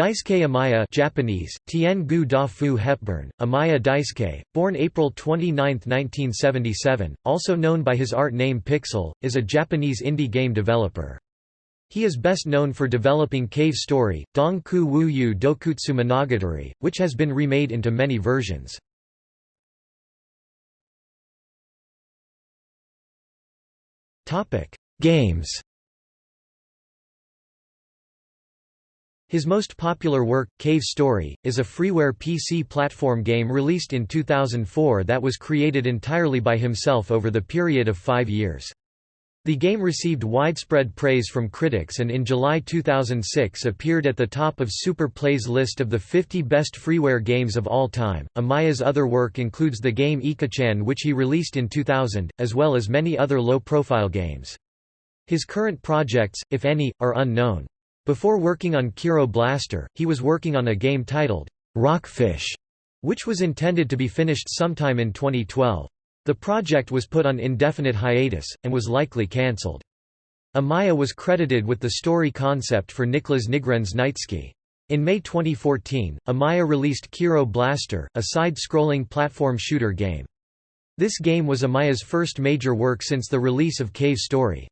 Daisuke Amaya Japanese, Tien Gu Da Fu Hepburn, Amaya Daisuke, born April 29, 1977, also known by his art name Pixel, is a Japanese indie game developer. He is best known for developing Cave Story, Dong Ku Wu Yu Dokutsu Monogatari, which has been remade into many versions. Games His most popular work, Cave Story, is a freeware PC platform game released in 2004 that was created entirely by himself over the period of five years. The game received widespread praise from critics and in July 2006 appeared at the top of Super Play's list of the 50 best freeware games of all time. Amaya's other work includes the game Ika-chan which he released in 2000, as well as many other low-profile games. His current projects, if any, are unknown. Before working on Kero Blaster, he was working on a game titled, Rockfish, which was intended to be finished sometime in 2012. The project was put on indefinite hiatus, and was likely cancelled. Amaya was credited with the story concept for Niklas Nygren's Knightski. In May 2014, Amaya released Kero Blaster, a side-scrolling platform shooter game. This game was Amaya's first major work since the release of Cave Story.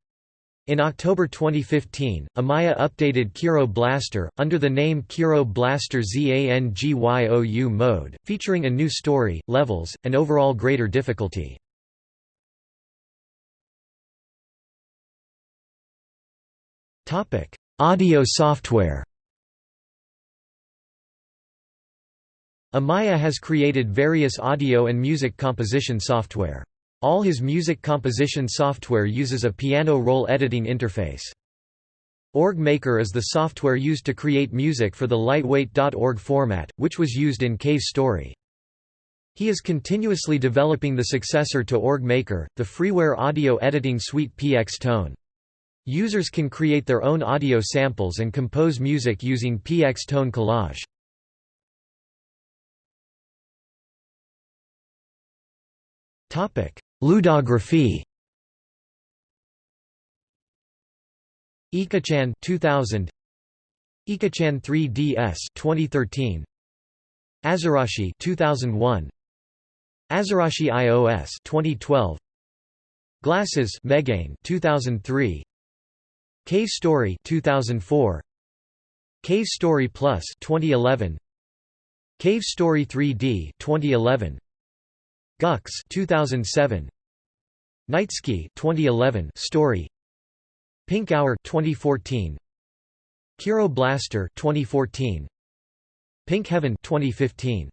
In October 2015, Amaya updated Kero Blaster, under the name Kero Blaster ZANGYOU mode, featuring a new story, levels, and overall greater difficulty. Audio software Amaya has created various audio and music composition software. All his music composition software uses a piano roll editing interface. Org Maker is the software used to create music for the lightweight.org format, which was used in Cave Story. He is continuously developing the successor to Org Maker, the freeware audio editing suite PX Tone. Users can create their own audio samples and compose music using PX Tone Collage. Topic: Ludography. Ika-chan 2000 Ika-chan 3DS 2013 Azarashi 2001 Azarashi iOS 2012 Glasses Megane 2003 Cave Story 2004 Cave Story Plus 2011 Cave Story 3D 2011 Gux 2007 Knightski 2011 story. Pink Hour 2014 Kero Blaster 2014 Pink Heaven 2015